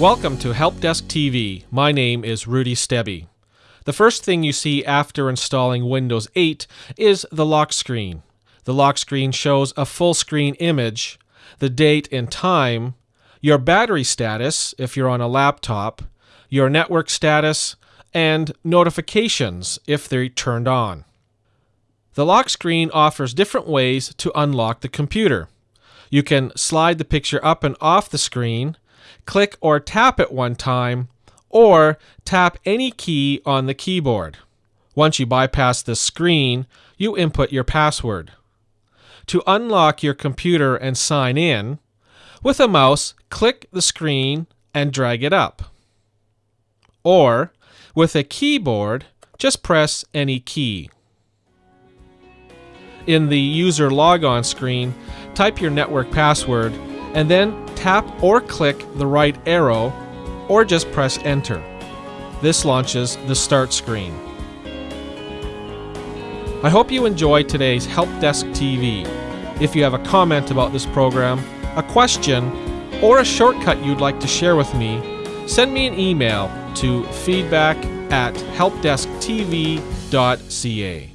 Welcome to Help Desk TV. My name is Rudy Stebih. The first thing you see after installing Windows 8 is the lock screen. The lock screen shows a full screen image, the date and time, your battery status if you're on a laptop, your network status, and notifications if they're turned on. The lock screen offers different ways to unlock the computer. You can slide the picture up and off the screen, click or tap it one time, or tap any key on the keyboard. Once you bypass the screen, you input your password. To unlock your computer and sign in, with a mouse, click the screen and drag it up. Or, with a keyboard, just press any key. In the user logon screen, type your network password and then tap or click the right arrow or just press enter. This launches the start screen. I hope you enjoyed today's Help Desk TV. If you have a comment about this program, a question, or a shortcut you'd like to share with me, send me an email to feedback at helpdesktv.ca.